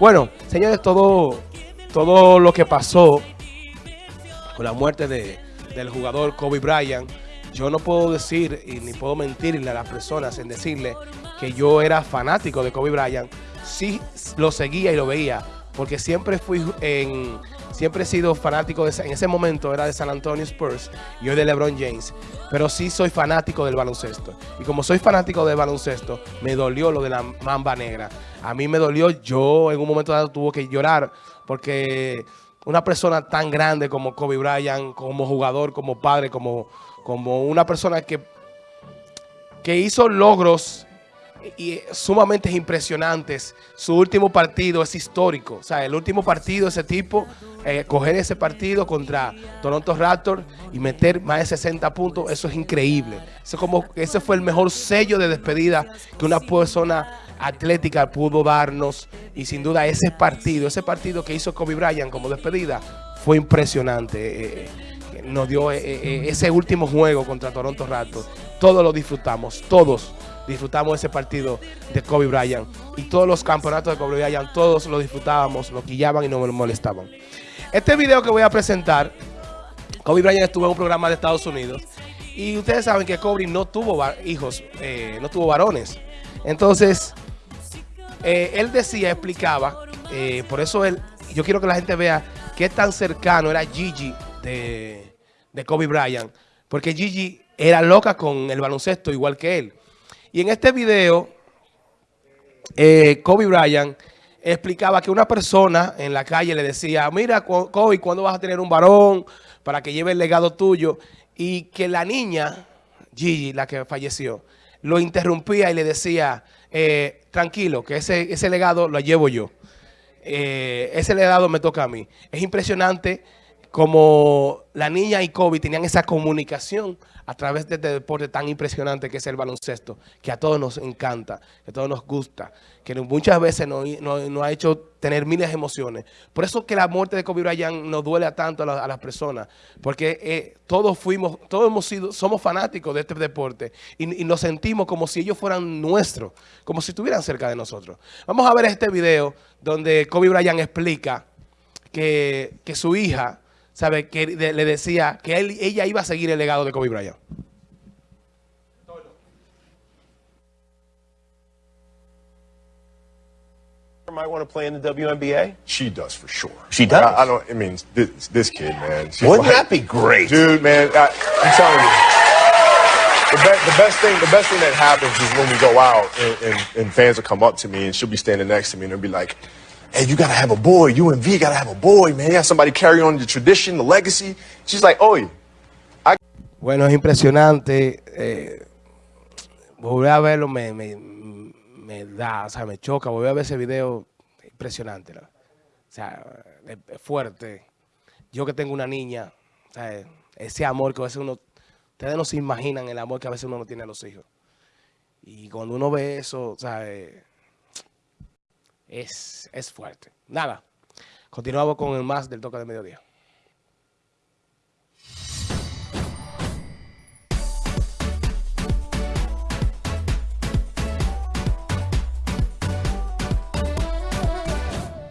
Bueno, señores, todo, todo lo que pasó con la muerte de, del jugador Kobe Bryant, yo no puedo decir y ni puedo mentirle a las personas en decirle que yo era fanático de Kobe Bryant. Sí lo seguía y lo veía, porque siempre fui en siempre he sido fanático, de, en ese momento era de San Antonio Spurs y hoy de LeBron James, pero sí soy fanático del baloncesto. Y como soy fanático del baloncesto, me dolió lo de la mamba negra. A mí me dolió, yo en un momento dado tuve que llorar porque una persona tan grande como Kobe Bryant, como jugador, como padre, como, como una persona que, que hizo logros y sumamente impresionantes. Su último partido es histórico. O sea, el último partido, ese tipo, eh, coger ese partido contra Toronto Raptors y meter más de 60 puntos, eso es increíble. Eso como, ese fue el mejor sello de despedida que una persona atlética pudo darnos. Y sin duda ese partido, ese partido que hizo Kobe Bryant como despedida, fue impresionante. Eh, eh, nos dio ese último juego contra Toronto Raptors. Todos lo disfrutamos, todos disfrutamos ese partido de Kobe Bryant. Y todos los campeonatos de Kobe Bryant, todos lo disfrutábamos, nos quillaban y nos molestaban. Este video que voy a presentar, Kobe Bryant estuvo en un programa de Estados Unidos. Y ustedes saben que Kobe no tuvo hijos, eh, no tuvo varones. Entonces, eh, él decía, explicaba, eh, por eso él, yo quiero que la gente vea qué tan cercano era Gigi de, de Kobe Bryant. Porque Gigi era loca con el baloncesto igual que él. Y en este video, eh, Kobe Bryant explicaba que una persona en la calle le decía, mira, Kobe, ¿cuándo vas a tener un varón para que lleve el legado tuyo? Y que la niña, Gigi, la que falleció, lo interrumpía y le decía, eh, tranquilo, que ese, ese legado lo llevo yo. Eh, ese legado me toca a mí. Es impresionante como la niña y Kobe tenían esa comunicación a través de este deporte tan impresionante que es el baloncesto, que a todos nos encanta, que a todos nos gusta, que muchas veces nos, ha hecho tener miles de emociones. Por eso que la muerte de Kobe Bryant nos duele tanto a, las personas, porque eh, todos fuimos, todos hemos sido, somos fanáticos de este deporte y, nos sentimos como si ellos fueran nuestros, como si estuvieran cerca de nosotros. Vamos a ver este video donde Kobe Bryant explica que, que su hija ¿sabe? Que le decía que él, ella iba a seguir el legado de Kobe Bryant. might want to play in the WNBA? She does for sure. She does. I, I don't. I mean, this, this kid, man. Wouldn't like, that be great, dude? Man, I, I'm telling you. The, be, the, best thing, the best thing that happens is when we go out and, and, and fans will come up to me and she'll be standing next to me and they'll be like, hey, you gotta have a boy. UNV gotta have a boy, man. You have somebody carry on the tradition, the legacy. She's like, oye. I bueno, es impresionante. Eh, volver a verlo me, me, me, da, o sea, me choca. Volver a ver ese video, impresionante. ¿no? O sea, es fuerte. Yo que tengo una niña, o sea, ese amor que a veces uno, ustedes no se imaginan el amor que a veces uno no tiene a los hijos. Y cuando uno ve eso, o sea, eh, es, es fuerte. Nada, continuamos con el más del toque de mediodía.